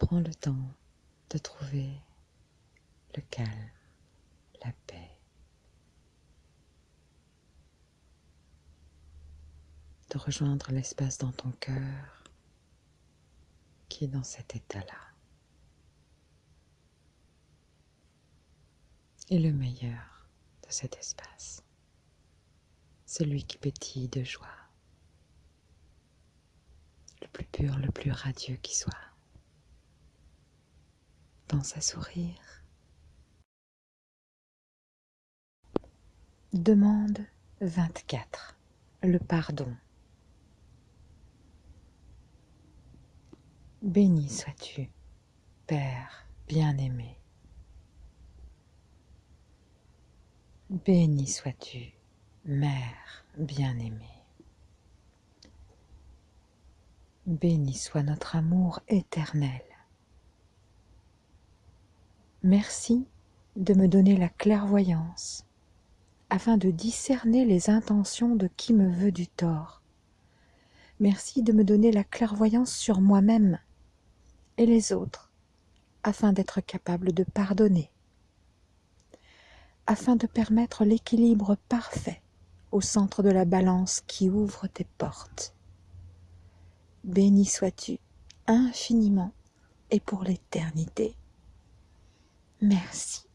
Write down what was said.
Prends le temps de trouver le calme, la paix, de rejoindre l'espace dans ton cœur qui est dans cet état-là. Et le meilleur de cet espace, celui qui pétille de joie, le plus pur, le plus radieux qui soit. Pense à sourire. Demande 24. Le pardon. Béni sois-tu, Père bien-aimé. Béni sois-tu, Mère bien-aimée. Béni soit notre amour éternel. Merci de me donner la clairvoyance afin de discerner les intentions de qui me veut du tort. Merci de me donner la clairvoyance sur moi-même et les autres, afin d'être capable de pardonner, afin de permettre l'équilibre parfait au centre de la balance qui ouvre tes portes. Béni sois-tu infiniment et pour l'éternité. Merci.